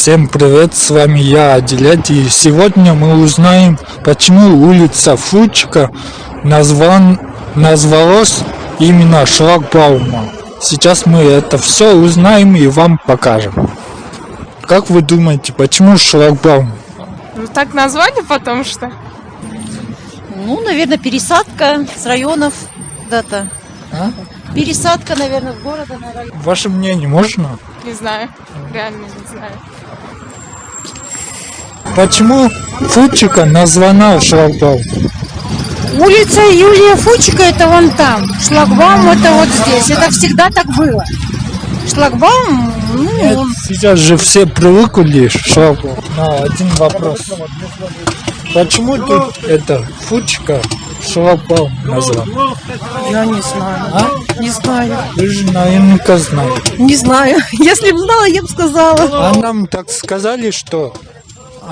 Всем привет, с вами я, Аделет, и сегодня мы узнаем, почему улица Фучка назван, назвалась именно шлагбаумом. Сейчас мы это все узнаем и вам покажем. Как вы думаете, почему шлагбаум? Ну, так назвали, потому что. Ну, наверное, пересадка с районов куда-то. А? Пересадка, наверное, с города на район. Ваше мнение можно? Не знаю. Реально не знаю. Почему Фучика названа шлагбаум? Улица Юлия Фучика это вон там. Шлагбаум это вот здесь. Это всегда так было. Шлагбаум, ну, он Сейчас же все привыкли шлагбаум. Но один вопрос. Почему тут это Фучика шлагбаум назван? я не знаю. А? Не знаю. Вы же наверняка знаете. Не знаю. Если бы знала, я бы сказала. А нам так сказали, что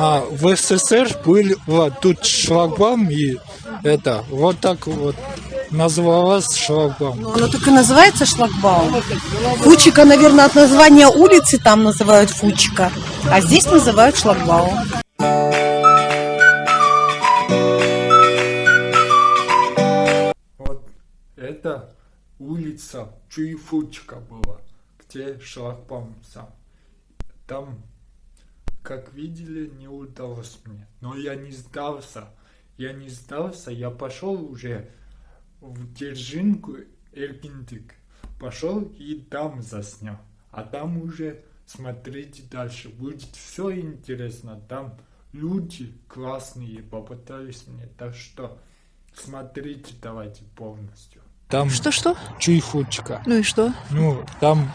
а, в СССР был вот тут шлагбаум и это вот так вот называлась шлагбаум. Оно так и называется шлагбаум. Фучика, наверное, от названия улицы там называют Фучика. А здесь называют шлагбаум. Вот это улица Чуйфучка была, где шлагбаум сам. Там, как видели, не удалось мне. Но я не сдался. Я не сдался, я пошел уже в Держинку Эргиндик. Пошел и там заснял. А там уже смотрите дальше. Будет все интересно. Там люди классные попытались мне. Так что смотрите давайте полностью. Там Что-что? чуйфучка. Ну и что? Ну, там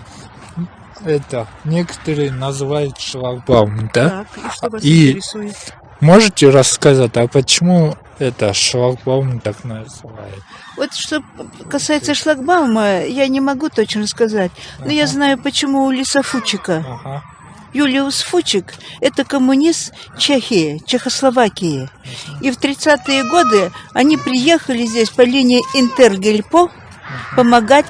это некоторые называют шлагбаум, да? Так, и что вас И- интересует? Можете рассказать, а почему это шлагбаум так называют? Вот что касается шлагбаума, я не могу точно сказать. Но я знаю, почему улица Фучика. Ага. Юлиус Фучик – это коммунист Чехии, Чехословакии. И в 30-е годы они приехали здесь по линии Интергельпо помогать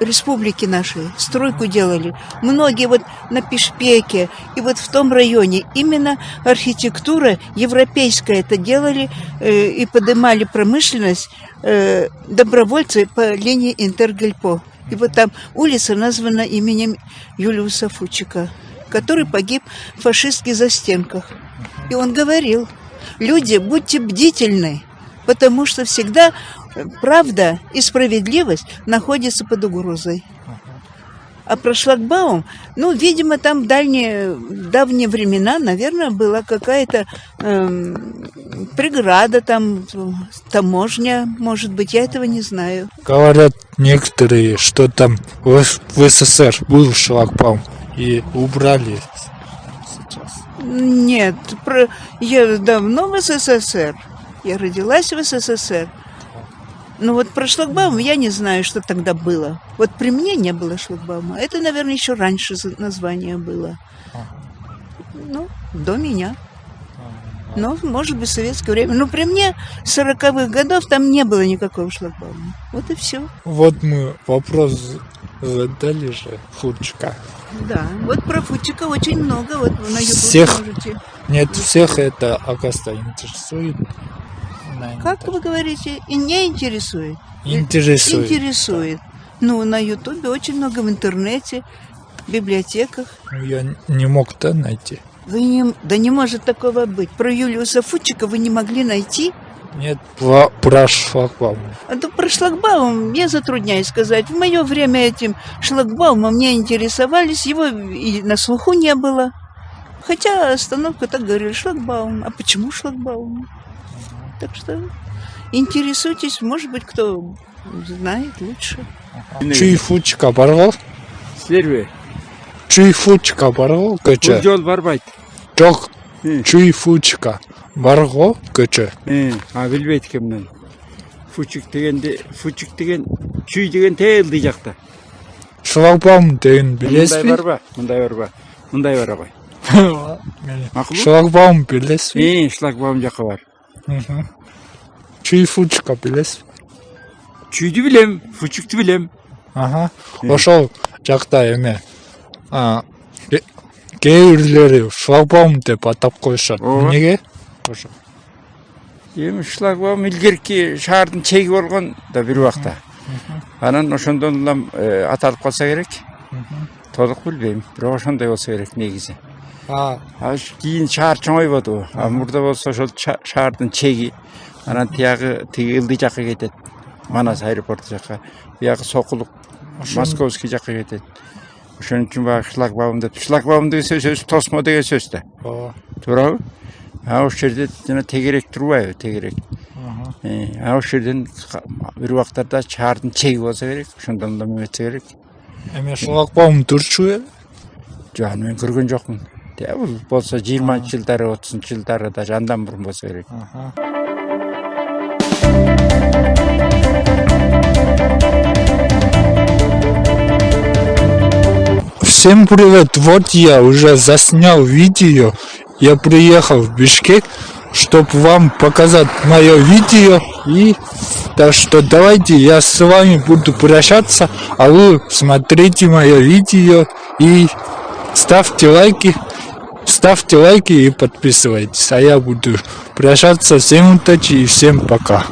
республике нашей. Стройку делали. Многие вот на Пешпеке и вот в том районе именно архитектура европейская это делали э, и поднимали промышленность э, добровольцы по линии Интергельпо. И вот там улица названа именем Юлиуса Фучика, который погиб в фашистских застенках. И он говорил, люди, будьте бдительны, потому что всегда э, правда и справедливость находятся под угрозой. А про шлагбаум, ну, видимо, там в дальние, давние времена, наверное, была какая-то эм, преграда, там таможня, может быть, я этого не знаю. Говорят некоторые, что там в СССР был шлагбаум и убрали сейчас. Нет, про... я давно в СССР. Я родилась в СССР. Но вот про шлагбаум я не знаю, что тогда было. Вот при мне не было шлагбаума. Это, наверное, еще раньше название было. Ну, до меня. Но, может быть, в советское время. Но при мне 40-х годов там не было никакого шлагбаума. Вот и все. Вот мы вопрос задали же Фучка. Да. Вот про Фучика очень много. Вот на YouTube Всех? можете. Нет, всех это, оказывается, интересует. Как вы говорите? И не интересует? Интересует. Интересует. Ну, на Ютубе очень много в интернете, в библиотеках. Ну, Я не мог то найти. Вы не... Да не может такого быть. Про Юлиуса Фучика вы не могли найти? Нет, про, про шлагбаум. А то про шлагбаум я затрудняюсь сказать. В мое время этим шлагбаумом не интересовались, его и на слуху не было. Хотя остановка так говорили, шлагбаум. А почему шлагбаум? Так что интересуйтесь, может быть, кто знает лучше. Чуйфучка баргал? Серве. Чуйфучка баргал көчө. Жол барбайт. Жок. Э. бар го көші? Э, билбейт экенмин мен фучик дегенде фучик деген чүй деген тээлдей жакта. Шлагбаум деген э, билесизби мындай барбы мындай барбы мындай бара ғой макул шлагбаум билесизби э, шлагбаум жака бар. Чүй фучка билесизби чүйдү билем фучукту билем. Аха. Ошол жакта эме. Кээ бирлери шлагбаум деп атап коюшат? Эмнеге? Ошо эми шлагбаум илгерки шаардын чеги болгон да бир убакта анан ошондон улам э, аталып калса керек. Толук билбейм бирок ошондой болсо керек негизи кийин шаар чоңойбоду а мурда болсо ошол ша- шаардын чеги. Анан тиягы тиги ылдый жакка кетет. Манас аэропорту жакка биягы сокулук московский жакка кетет. Ошон үчүн баягы шлагбаум деп. Шлагбаум деген сөз өзү тосмо деген сөз да. Ооба туурабы? А ошол жерде жана тегерек турбайбы тегерек а ошол жерден бир убактарда шаардын чеги болсо керек ошондон улам эметсе керек эме шлагбаум турчу э жок аны мен көргөн жокмун бул болсо жыйырманчы жылдары отузунчу жылдары даже андан мурун болсо керек Всем привет! Вот я уже заснял видео. Я приехал в Бишкек, чтобы вам показать мое видео. И так что давайте я с вами буду прощаться, а вы смотрите мое видео и ставьте лайки. Ставьте лайки и подписывайтесь. А я буду прощаться. Всем удачи и всем пока.